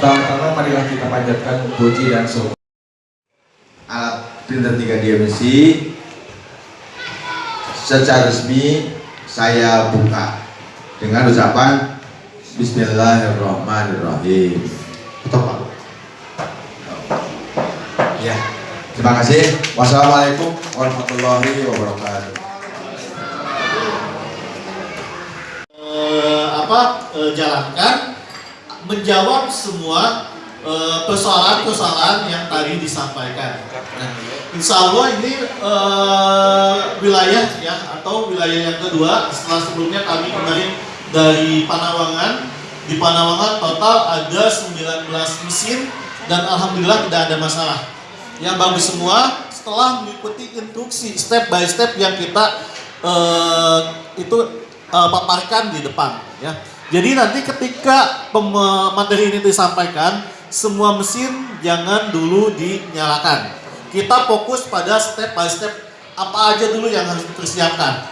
Pertama-tama marilah kita panjatkan puji dan syukur. alat printer 3 dimensi secara resmi saya buka dengan ucapan Bismillahirrahmanirrahim. Betul Pak? Ya, terima kasih. Wassalamualaikum warahmatullahi wabarakatuh. eh, apa eh, jalankan menjawab semua eh, persoalan-persoalan yang tadi disampaikan. Nah, insya Allah ini eh, wilayah ya atau wilayah yang kedua setelah sebelumnya kami kemarin dari Panawangan di Panawangan total ada 19 mesin dan alhamdulillah tidak ada masalah. Yang bagus semua setelah mengikuti instruksi step by step yang kita eh, itu eh, paparkan di depan ya. Jadi nanti ketika materi ini disampaikan, semua mesin jangan dulu dinyalakan. Kita fokus pada step by step apa aja dulu yang harus dipersiapkan.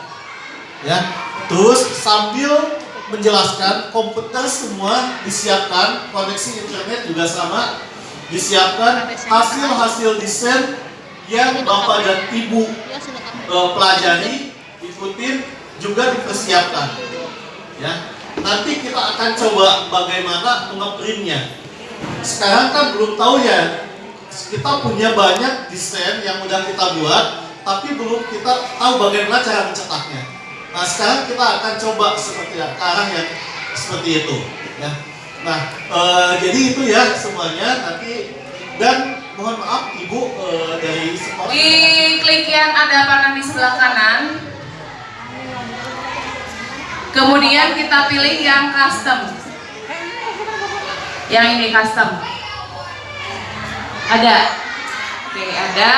Ya. Terus sambil menjelaskan komputer semua disiapkan, koneksi internet juga sama disiapkan hasil-hasil desain yang Bapak dan Ibu eh, pelajari, ikutin juga dipersiapkan. Ya, nanti kita akan coba bagaimana ngeprintnya. Sekarang kan belum tahu ya, kita punya banyak desain yang udah kita buat, tapi belum kita tahu bagaimana cara mencetaknya. Nah sekarang kita akan coba seperti ya, arah yang seperti itu. Ya. Nah eh, jadi itu ya semuanya nanti dan mohon maaf ibu eh, dari sekolah. Di klik yang ada panah di sebelah kanan. Kemudian kita pilih yang custom. Yang ini custom. Ada. Oke, ada.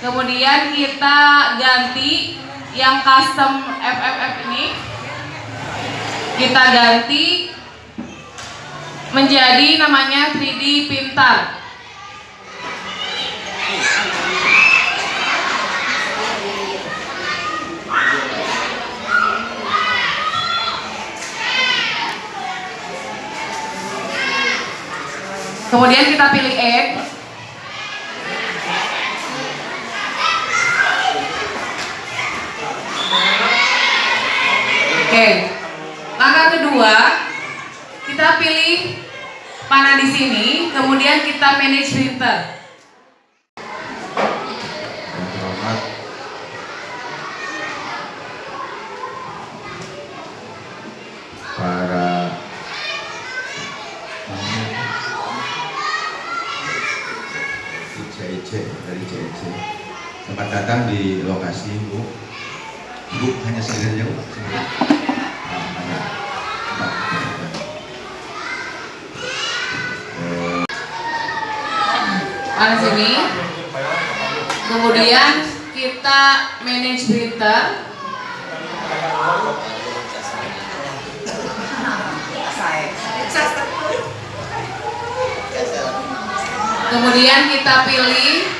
Kemudian kita ganti yang custom FFF ini. Kita ganti menjadi namanya 3D Pintar. Kemudian kita pilih add. Oke. Langkah kedua, kita pilih panah di sini, kemudian kita manage printer. ICIC selamat datang di lokasi Bu Bu hanya sendiri aja Bu sendiri. Hanya. Mbak. Eh, Panah sini. Kemudian kita manage printer. Kemudian kita pilih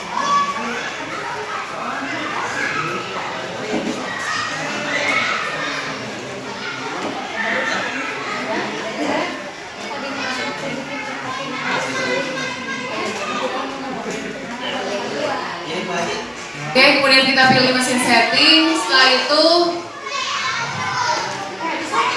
Oke, kemudian kita pilih mesin setting. Setelah itu,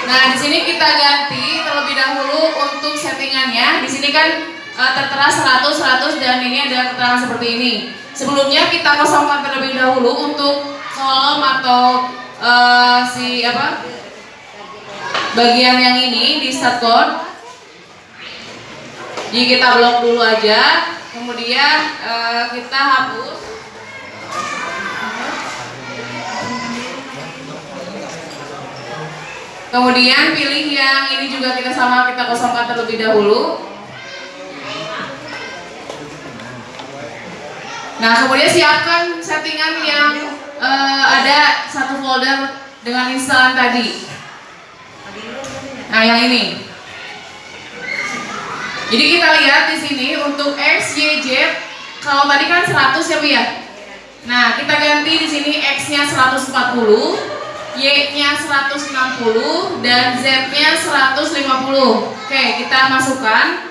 nah di sini kita ganti terlebih dahulu untuk settingannya. Di sini kan eh, tertera 100, 100 dan ini ada keterangan seperti ini. Sebelumnya kita kosongkan terlebih dahulu untuk kolom atau eh, si apa bagian yang ini di start code. Jadi kita blok dulu aja, kemudian eh, kita hapus. Kemudian pilih yang ini juga kita sama kita kosongkan terlebih dahulu. Nah kemudian siapkan settingan yang eh, ada satu folder dengan instalan tadi. Nah, yang ini. Jadi kita lihat di sini untuk X, Y, Z, kalau tadi kan 100 ya Bu ya. Nah, kita ganti di sini X-nya 140, Y-nya 160 dan Z-nya 150. Oke, kita masukkan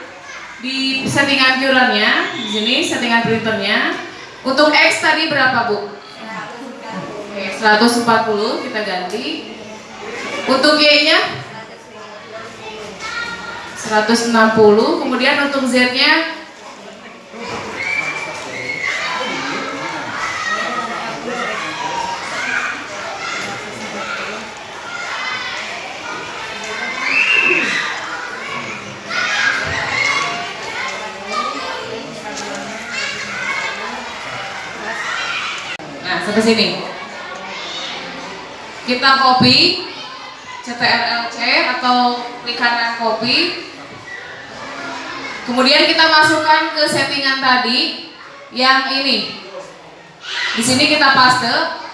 di settingan QRAN-nya. Di sini settingan printernya. Untuk X tadi berapa, Bu? Oke, 140 kita ganti. Untuk Y-nya 160 kemudian untuk Z Nah, sampai sini. Kita copy CTRL-C atau klik kanan copy Kemudian kita masukkan ke settingan tadi yang ini. Di sini kita paste.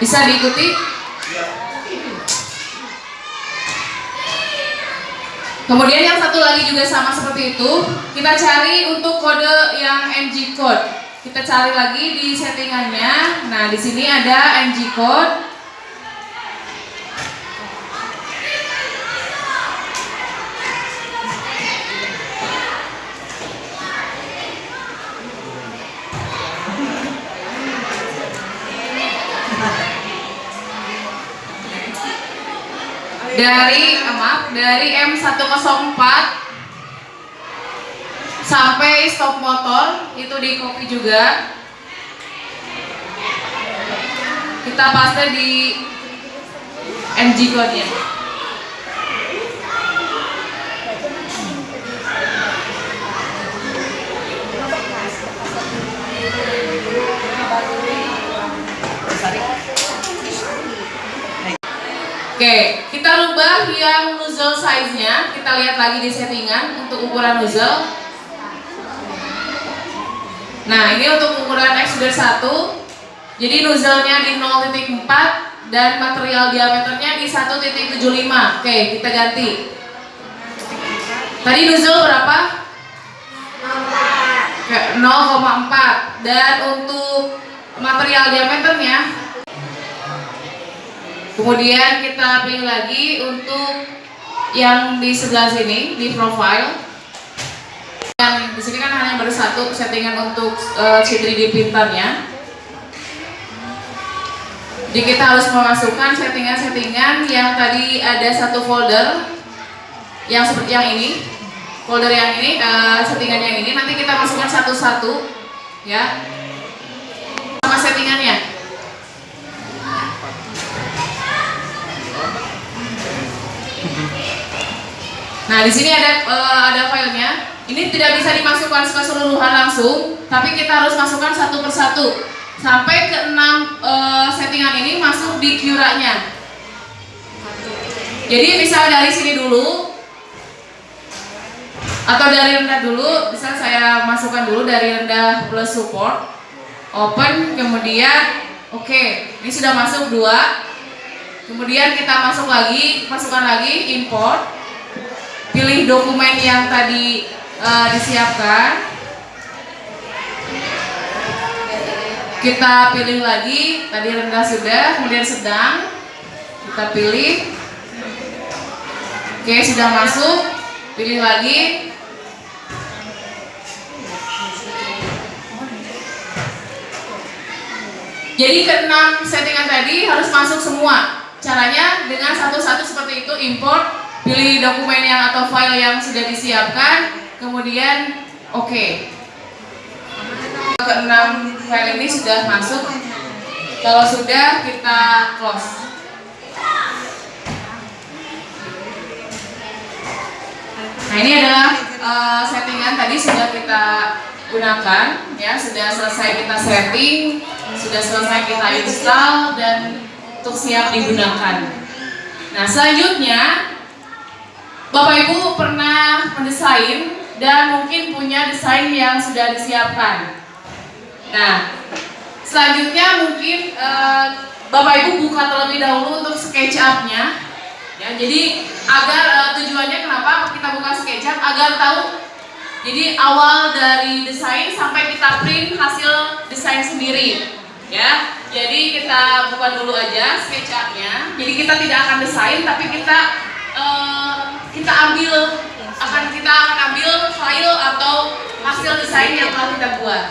Bisa diikuti? Kemudian yang satu lagi juga sama seperti itu. Kita cari untuk kode yang ng code kita cari lagi di settingannya. Nah, di sini ada ng code. Dari maaf dari M104 sampai stop motor itu di copy juga. Kita paste di ng code Oke, kita rubah yang nozzle size-nya. Kita lihat lagi di settingan untuk ukuran nozzle. Nah, ini untuk ukuran extruder 1. Jadi nozzle-nya di 0.4 dan material diameternya di 1.75. Oke, kita ganti. Tadi nozzle berapa? 0,4 dan untuk material diameternya Kemudian kita pilih lagi untuk yang di sebelah sini di profile. Yang di sini kan hanya baru satu settingan untuk uh, C3D printernya. Jadi kita harus memasukkan settingan-settingan yang tadi ada satu folder yang seperti yang ini, folder yang ini, uh, settingan yang ini. Nanti kita masukkan satu-satu, ya, sama settingannya. Nah, di sini ada uh, ada filenya. Ini tidak bisa dimasukkan keseluruhan langsung, tapi kita harus masukkan satu persatu sampai ke enam uh, settingan ini masuk di QRA-nya. Jadi bisa dari sini dulu atau dari rendah dulu, bisa saya masukkan dulu dari rendah plus support, open, kemudian oke, okay, ini sudah masuk dua, kemudian kita masuk lagi, masukkan lagi import, pilih dokumen yang tadi uh, disiapkan. Kita pilih lagi tadi rendah sudah kemudian sedang. Kita pilih. Oke sudah masuk. Pilih lagi. Jadi keenam settingan tadi harus masuk semua. Caranya dengan satu-satu seperti itu import pilih dokumen yang atau file yang sudah disiapkan, kemudian oke. Okay. Keenam file ini sudah masuk. Kalau sudah kita close. Nah ini adalah uh, settingan tadi sudah kita gunakan, ya sudah selesai kita setting, sudah selesai kita install dan untuk siap digunakan. Nah selanjutnya Bapak Ibu pernah mendesain dan mungkin punya desain yang sudah disiapkan. Nah, selanjutnya mungkin eh, Bapak Ibu buka terlebih dahulu untuk SketchUp-nya. Ya, jadi agar eh, tujuannya kenapa kita buka SketchUp agar tahu jadi awal dari desain sampai kita print hasil desain sendiri. Ya, jadi kita buka dulu aja SketchUp-nya. Jadi kita tidak akan desain tapi kita eh, kita ambil akan kita akan ambil file atau hasil desain yang telah kita buat.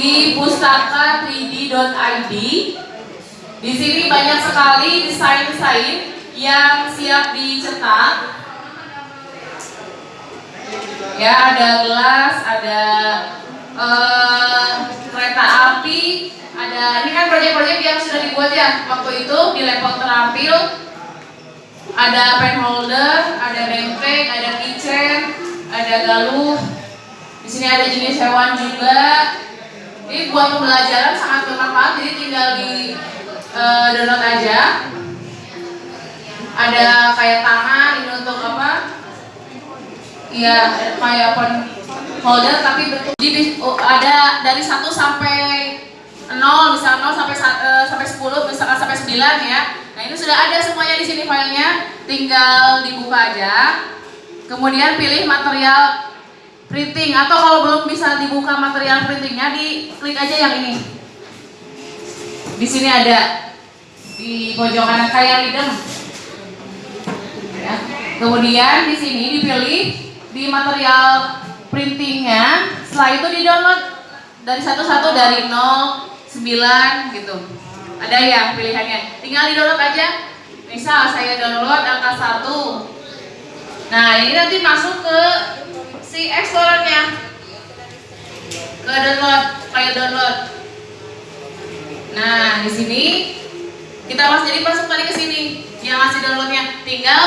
di pustaka 3d.id. Di sini banyak sekali desain-desain yang siap dicetak. Ya, ada gelas, ada eh, kereta api, ada ini kan proyek-proyek yang sudah dibuat ya waktu itu di level terampil. Ada pen holder, ada benteng, ada keychain, ada galuh. Di sini ada jenis hewan juga. Ini buat pembelajaran sangat bermanfaat, jadi tinggal di eh, download aja. Ada kayak tangan, ini untuk apa? Iya, kayak pen holder tapi bentuk jadi oh, ada dari 1 sampai 0, misal 0 sampai sa- eh, sampai 10, misalkan sampai 9 ya. Nah, ini sudah ada semuanya di sini filenya, tinggal dibuka aja. Kemudian pilih material printing atau kalau belum bisa dibuka material printingnya di klik aja yang ini di sini ada di pojok kanan kayak lidem ya. kemudian di sini dipilih di material printingnya. Setelah itu di download dari satu-satu dari 0 9 gitu. Ada yang pilihannya. Tinggal di download aja. Misal saya download angka 1 nah ini nanti masuk ke si explorernya. Ke download file download. Nah di sini kita mas jadi masuk tadi ke sini yang ngasih downloadnya. Tinggal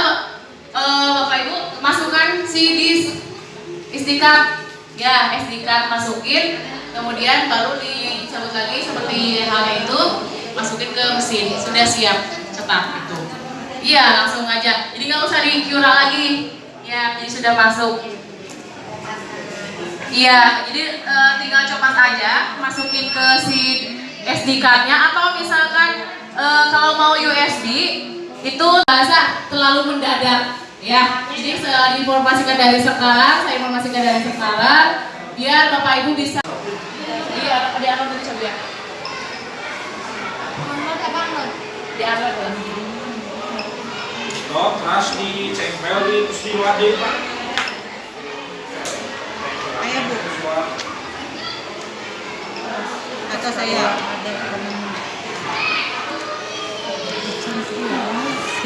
eh, bapak ibu masukkan si disk SD card. Ya SD card masukin. Kemudian baru dicabut lagi seperti halnya itu masukin ke mesin. Sudah siap cetak itu iya langsung aja. Jadi nggak usah di QRA lagi. Ya jadi sudah masuk. Iya, jadi e, tinggal copas aja, masukin ke si SD card-nya. Atau misalkan e, kalau mau USB itu bahasa terlalu mendadak ya. Jadi saya informasikan dari sekarang, saya informasikan dari sekarang biar Bapak Ibu bisa Iya, di upload tadi coba ya. Di upload ya. Oh, terus dicempel di terus diwadik pak. Ayo bu, atau saya kecuntir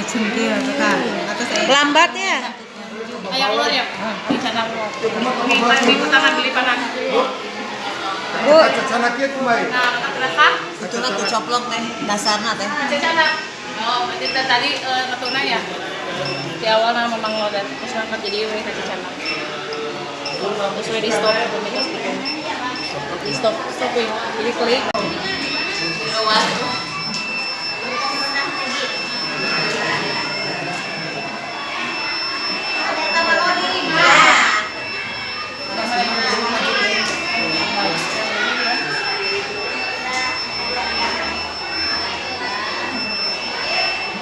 kan atau saya lambatnya Ayah keluar ya. Di sana. Oke, mari tangan beli panas. bu sana kieu kumaha Nah, terasa. itu lah coplok teh dasarnya teh Cecana. Oh, berarti tadi tadi eh, ketuna ya. Di awal nama memang lo dan terus ngangkat jadi we ke cecana. Terus di stop. Di stop, stop. Jadi klik. Lewat.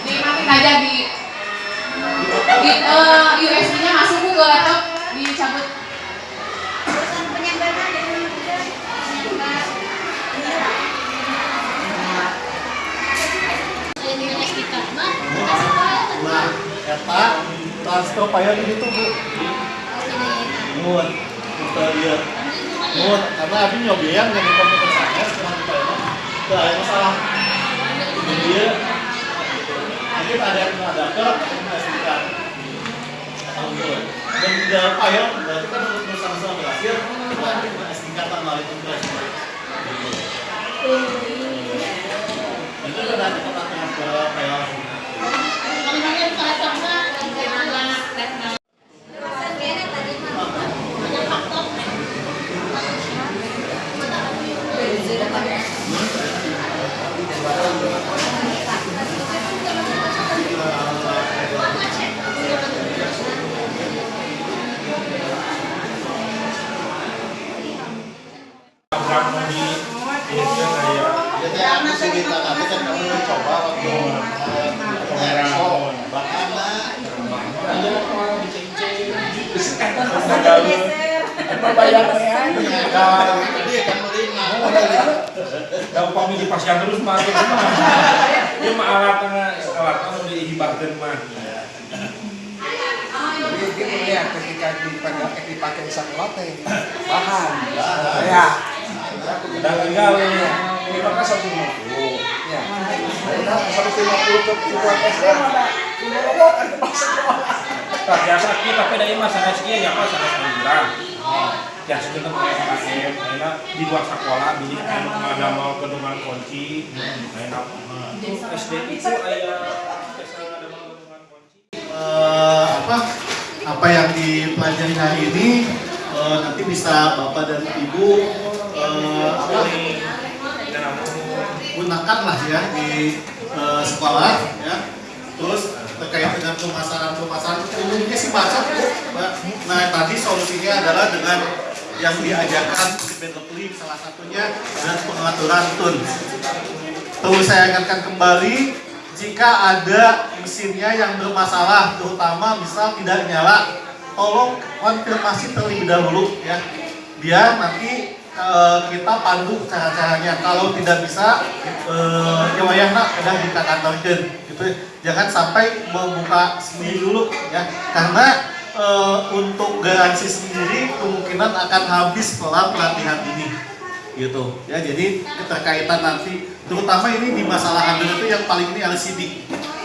Dimatiin aja di di eh, USB-nya masuk ke laptop dicabut. Eta transfer file ini tuh bu. Mun, kita lihat. Mun, karena abis nyobain dengan komputer saya, sekarang kita ini, ada masalah. Jadi dia, mungkin ada yang ada SD card. Dan di dalam file, berarti kan untuk bersama-sama berhasil, berarti SD card tambah itu berhasil. Itu kan ada kata-kata ke kan. Kalau upami dipasang terus mah terus mah. Ieu mah alatna alatna nu dihibahkeun mah. Jadi gitu ya ketika dipakai dipakai di sekolah teh bahan. Ya. Dan tinggal Ini maka 150. Ya. Nah, 150 ke buat SD mana? Kunolokan ke sekolah. tak biasa kita pada ieu mah sanes kieu nya mah sanes liburan. Ya sebenarnya kayak pakai karena di luar sekolah bilik anu ada mau kedungan kunci. Enak. SD itu aya ada mau kedungan kunci. eh, apa? Apa yang dipelajari hari ini? Eh, nanti bisa bapak dan ibu eh, apa? Gunakan lah ya di eh, sekolah ya. Terus terkait dengan pemasaran-pemasaran umumnya sih. Mbak. nah tadi solusinya adalah dengan yang diajarkan developing salah satunya dan pengaturan tun Perlu saya ingatkan kembali jika ada mesinnya yang bermasalah terutama misal tidak nyala tolong konfirmasi terlebih dahulu ya biar nanti eh, kita pandu cara-caranya. Kalau tidak bisa eh, ya wayahna kadang dikakantorkeun gitu jangan sampai membuka sendiri dulu ya. Karena eh, untuk garansi sendiri kemungkinan akan habis setelah pelatihan ini. Gitu. Ya jadi keterkaitan nanti. Terutama ini di masalah hardware itu yang paling ini LCD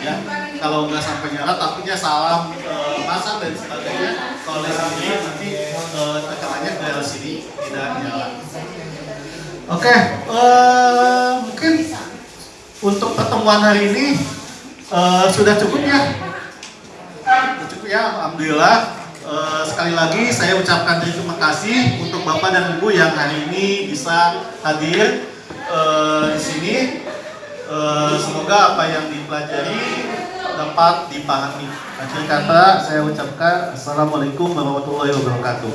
ya. Kalau nggak sampai nyala takutnya salah pasang dan sebagainya. Kalau ke LCD tidak nyala oke eh, mungkin untuk pertemuan hari ini eh, sudah cukup ya? Sudah cukup ya alhamdulillah. Eh, sekali lagi saya ucapkan terima kasih untuk Bapak dan Ibu yang hari ini bisa hadir eh, di sini. Eh, semoga apa yang dipelajari dapat dipahami. Akhir kata saya ucapkan Assalamualaikum warahmatullahi wabarakatuh.